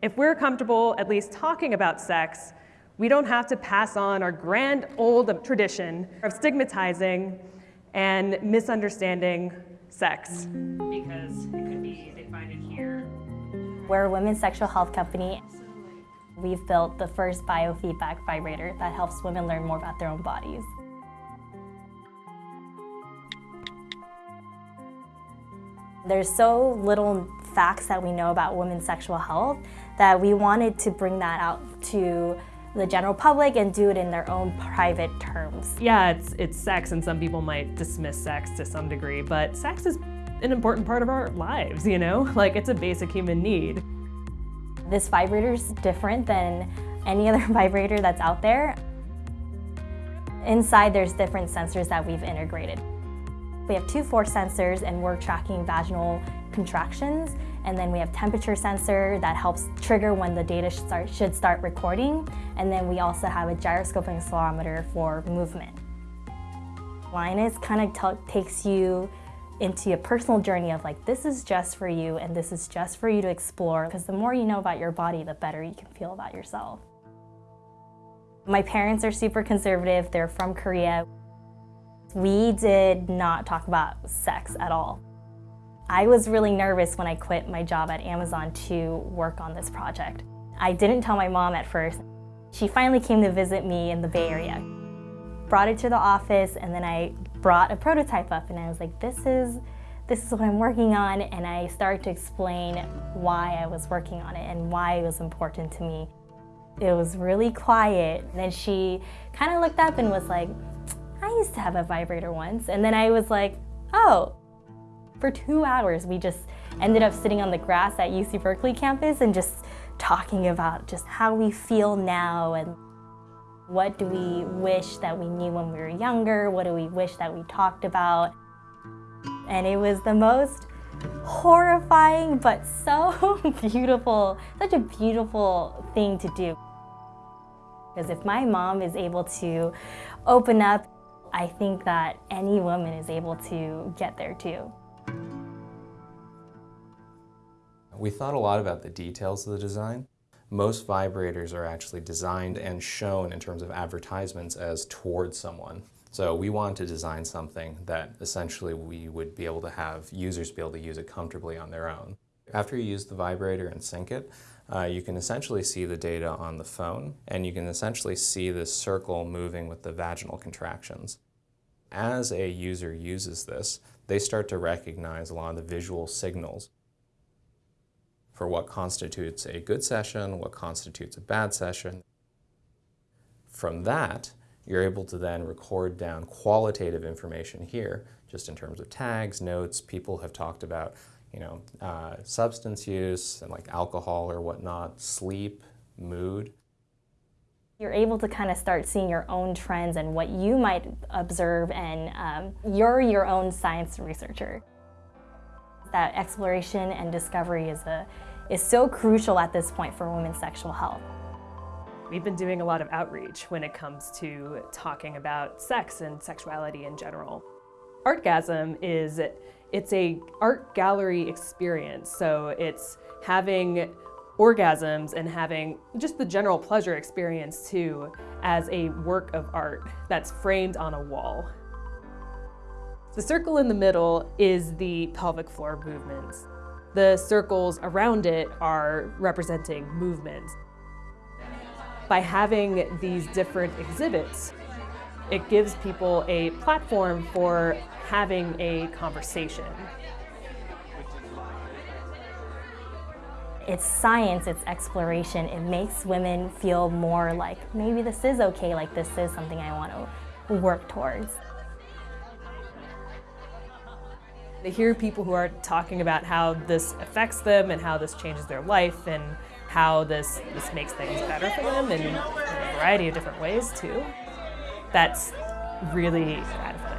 If we're comfortable at least talking about sex, we don't have to pass on our grand old tradition of stigmatizing and misunderstanding sex. Because it could be, they find it here. We're a women's sexual health company. We've built the first biofeedback vibrator that helps women learn more about their own bodies. There's so little facts that we know about women's sexual health that we wanted to bring that out to the general public and do it in their own private terms. Yeah, it's, it's sex and some people might dismiss sex to some degree, but sex is an important part of our lives, you know? Like it's a basic human need. This vibrator is different than any other vibrator that's out there. Inside there's different sensors that we've integrated. We have two force sensors and we're tracking vaginal contractions and then we have temperature sensor that helps trigger when the data should start, should start recording and then we also have a gyroscope and accelerometer for movement. Lioness kind of takes you into a personal journey of like this is just for you and this is just for you to explore because the more you know about your body the better you can feel about yourself. My parents are super conservative, they're from Korea. We did not talk about sex at all. I was really nervous when I quit my job at Amazon to work on this project. I didn't tell my mom at first. She finally came to visit me in the Bay Area. Brought it to the office and then I brought a prototype up and I was like, this is, this is what I'm working on and I started to explain why I was working on it and why it was important to me. It was really quiet. And then she kind of looked up and was like, used to have a vibrator once. And then I was like, oh. For two hours, we just ended up sitting on the grass at UC Berkeley campus and just talking about just how we feel now and what do we wish that we knew when we were younger? What do we wish that we talked about? And it was the most horrifying but so beautiful, such a beautiful thing to do. Because if my mom is able to open up I think that any woman is able to get there too. We thought a lot about the details of the design. Most vibrators are actually designed and shown in terms of advertisements as towards someone. So we wanted to design something that essentially we would be able to have users be able to use it comfortably on their own. After you use the vibrator and sync it, uh, you can essentially see the data on the phone and you can essentially see this circle moving with the vaginal contractions. As a user uses this, they start to recognize a lot of the visual signals for what constitutes a good session, what constitutes a bad session. From that, you're able to then record down qualitative information here, just in terms of tags, notes, people have talked about you know, uh, substance use and like alcohol or whatnot, sleep, mood. You're able to kind of start seeing your own trends and what you might observe and um, you're your own science researcher. That exploration and discovery is, a, is so crucial at this point for women's sexual health. We've been doing a lot of outreach when it comes to talking about sex and sexuality in general. Artgasm is it's a art gallery experience, so it's having orgasms and having just the general pleasure experience too as a work of art that's framed on a wall. The circle in the middle is the pelvic floor movements. The circles around it are representing movements. By having these different exhibits, it gives people a platform for having a conversation. It's science, it's exploration. It makes women feel more like, maybe this is okay, like this is something I want to work towards. They hear people who are talking about how this affects them and how this changes their life and how this, this makes things better for them in a variety of different ways too. That's really gratifying.